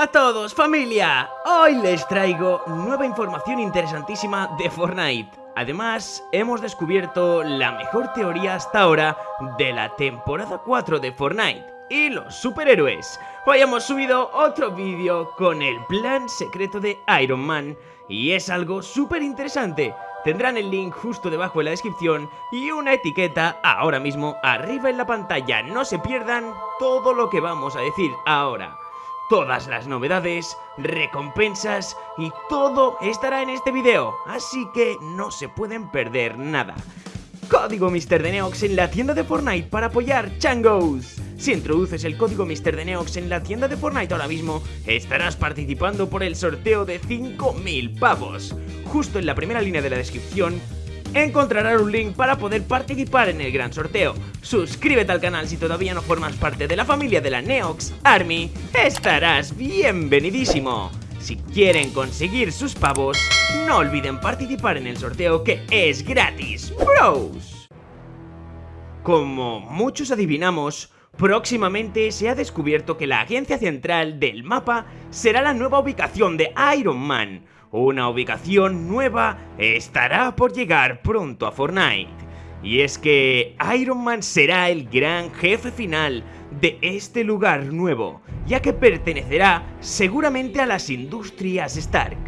Hola a todos, familia. Hoy les traigo nueva información interesantísima de Fortnite. Además, hemos descubierto la mejor teoría hasta ahora de la temporada 4 de Fortnite y los superhéroes. Hoy hemos subido otro vídeo con el plan secreto de Iron Man y es algo súper interesante. Tendrán el link justo debajo en la descripción y una etiqueta ahora mismo arriba en la pantalla. No se pierdan todo lo que vamos a decir ahora. Todas las novedades, recompensas y todo estará en este video, así que no se pueden perder nada. Código Mr. de Neox en la tienda de Fortnite para apoyar Changos. Si introduces el código Mr. de Neox en la tienda de Fortnite ahora mismo, estarás participando por el sorteo de 5.000 pavos. Justo en la primera línea de la descripción encontrarás un link para poder participar en el gran sorteo. Suscríbete al canal si todavía no formas parte de la familia de la Neox Army, estarás bienvenidísimo. Si quieren conseguir sus pavos, no olviden participar en el sorteo que es gratis, bros. Como muchos adivinamos, próximamente se ha descubierto que la agencia central del mapa será la nueva ubicación de Iron Man. Una ubicación nueva estará por llegar pronto a Fortnite. Y es que Iron Man será el gran jefe final de este lugar nuevo, ya que pertenecerá seguramente a las industrias Stark.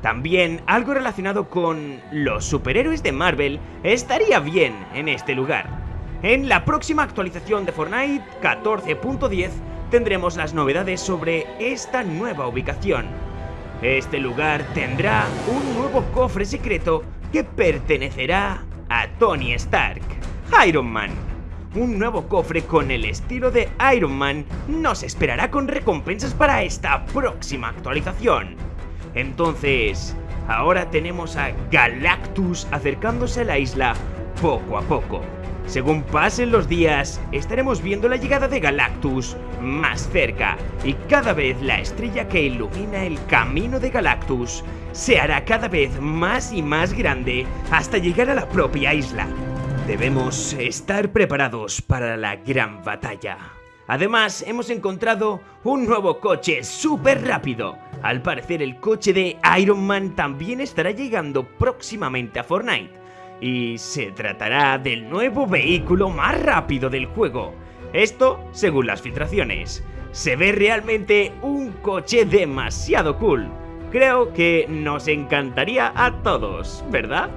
También algo relacionado con los superhéroes de Marvel estaría bien en este lugar. En la próxima actualización de Fortnite 14.10 tendremos las novedades sobre esta nueva ubicación. Este lugar tendrá un nuevo cofre secreto que pertenecerá a Tony Stark, Iron Man. Un nuevo cofre con el estilo de Iron Man nos esperará con recompensas para esta próxima actualización. Entonces, ahora tenemos a Galactus acercándose a la isla poco a poco. Según pasen los días, estaremos viendo la llegada de Galactus más cerca y cada vez la estrella que ilumina el camino de Galactus se hará cada vez más y más grande hasta llegar a la propia isla. Debemos estar preparados para la gran batalla. Además, hemos encontrado un nuevo coche súper rápido. Al parecer el coche de Iron Man también estará llegando próximamente a Fortnite y se tratará del nuevo vehículo más rápido del juego. Esto según las filtraciones. Se ve realmente un coche demasiado cool. Creo que nos encantaría a todos, ¿verdad?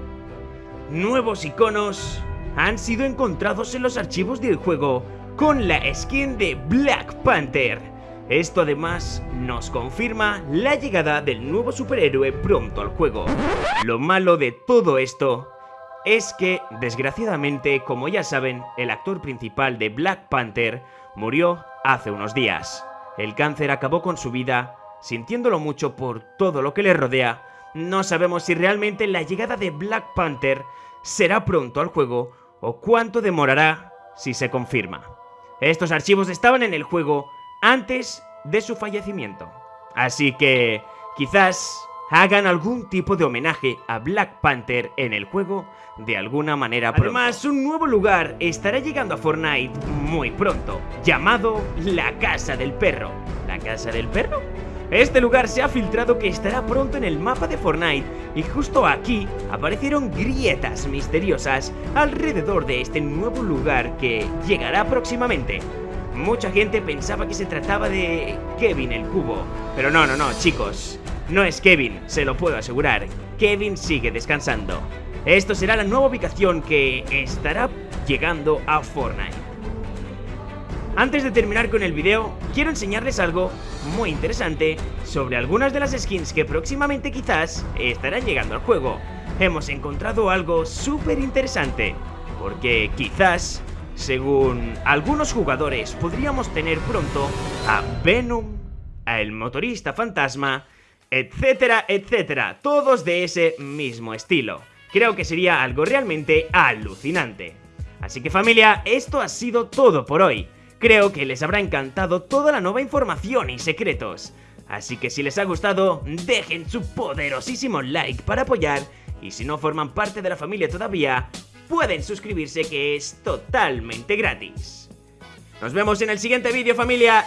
Nuevos iconos han sido encontrados en los archivos del juego con la skin de Black Panther. Esto además nos confirma la llegada del nuevo superhéroe pronto al juego. Lo malo de todo esto es que, desgraciadamente, como ya saben, el actor principal de Black Panther murió hace unos días. El cáncer acabó con su vida, sintiéndolo mucho por todo lo que le rodea. No sabemos si realmente la llegada de Black Panther será pronto al juego o cuánto demorará si se confirma. Estos archivos estaban en el juego antes de su fallecimiento. Así que quizás hagan algún tipo de homenaje a Black Panther en el juego de alguna manera. Además, un nuevo lugar estará llegando a Fortnite muy pronto, llamado La Casa del Perro. ¿La Casa del Perro? Este lugar se ha filtrado que estará pronto en el mapa de Fortnite y justo aquí aparecieron grietas misteriosas alrededor de este nuevo lugar que llegará próximamente. Mucha gente pensaba que se trataba de Kevin el Cubo, pero no, no, no, chicos. No es Kevin, se lo puedo asegurar. Kevin sigue descansando. Esto será la nueva ubicación que estará llegando a Fortnite. Antes de terminar con el video, quiero enseñarles algo muy interesante sobre algunas de las skins que próximamente quizás estarán llegando al juego. Hemos encontrado algo súper interesante, porque quizás, según algunos jugadores, podríamos tener pronto a Venom, a el motorista fantasma etcétera, etcétera, todos de ese mismo estilo. Creo que sería algo realmente alucinante. Así que familia, esto ha sido todo por hoy. Creo que les habrá encantado toda la nueva información y secretos. Así que si les ha gustado, dejen su poderosísimo like para apoyar y si no forman parte de la familia todavía, pueden suscribirse que es totalmente gratis. Nos vemos en el siguiente vídeo familia.